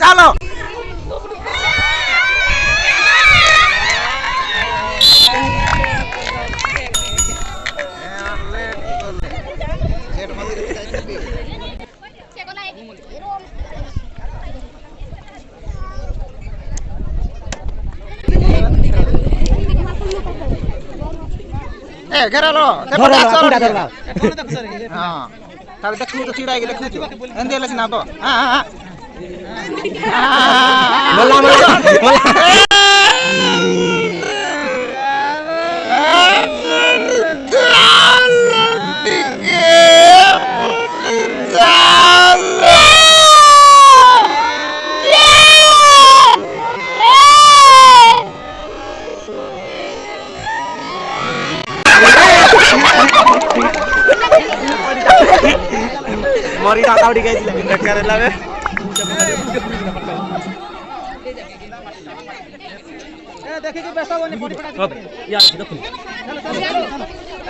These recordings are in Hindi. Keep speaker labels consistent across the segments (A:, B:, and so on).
A: চলো। ঘেরালো। ঘেরালো
B: ঘেরালো तावे दखनी तो सीड़ा आएगी दखनी तो अंधे लग ना बाबा हाँ
A: हाँ मल्ला मल्ला मल्ला ମରିଟା ଆଉଡ଼ି ଯାଇଥିଲା ବେକାର ହେଲା ବେ
B: ଦେଖିକି ବେଶ ହବନି ପଡ଼ିପଡ଼ା ୟାର
A: ଦେଖୁ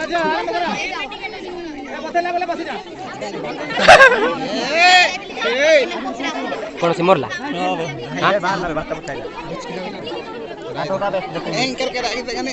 A: ଆଚ୍ଛା ଆରମ୍ଭ କର
B: ବସେଇଲା ବେଲେ ବସିଯା
A: କ'ଣ ସେ ମରିଲା ଏଙ୍କର
B: କେରା
A: ଆଗେ ଦେଖାନେ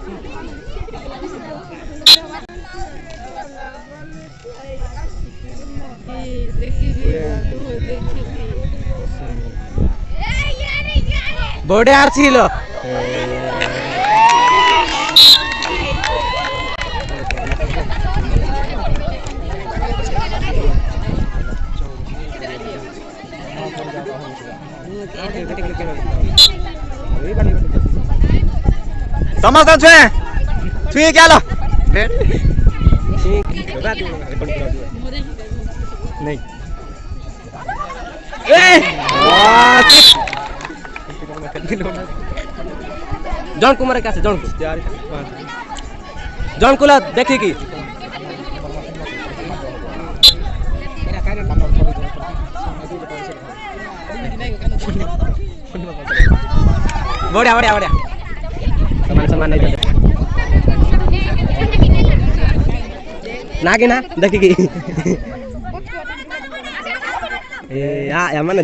A: బోడే ఆర్సీలో समझता छुए
B: छुए क्या लो।
A: नहीं। जन कुमार का जन जन कुला देखी की बढ़िया बढ़िया बढ़िया समान समान ना कि ना देखी की ए या या माने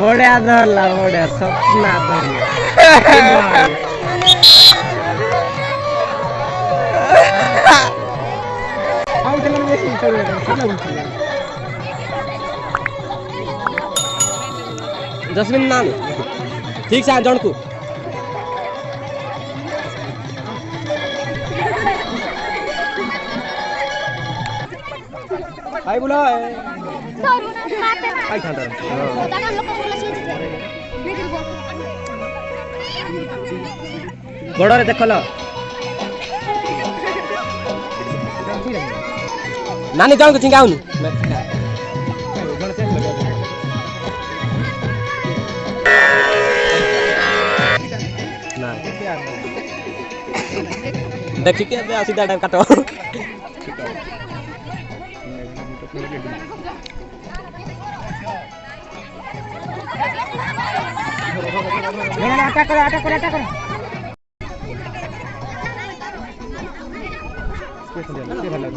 A: বড়িয়া ধরলা বড়িয়া স্বপ্না ধরলা जसमिन नाम ठीक से जन को आई बोला आई खांदा बड़रे देखल नानी जन को चिंगाउनु ना देखी के আটাক করো আটাক করো
B: আটাক করো ভালো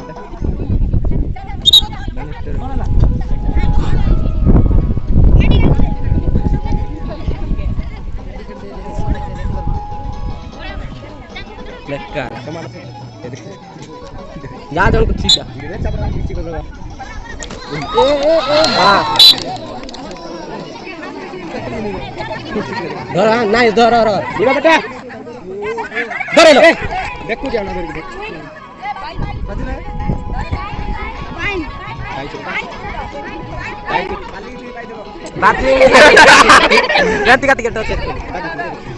B: লেখা তোমার যা
A: যাও ঠিক আছে कुछ ठीक है हाँ धर नहीं धर धर धर बेटा धर लो
B: देखू जाओ ना देख
A: बाती गति गति गति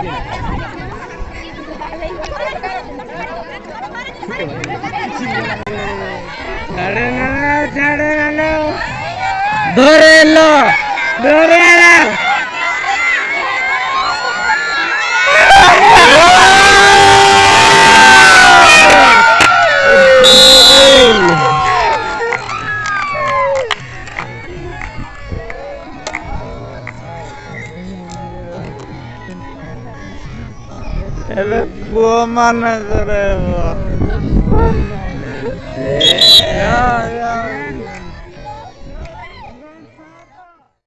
A: ধরে এলো
B: ধরে এলো Ele pula mano, Zorebo. Yeah, yeah.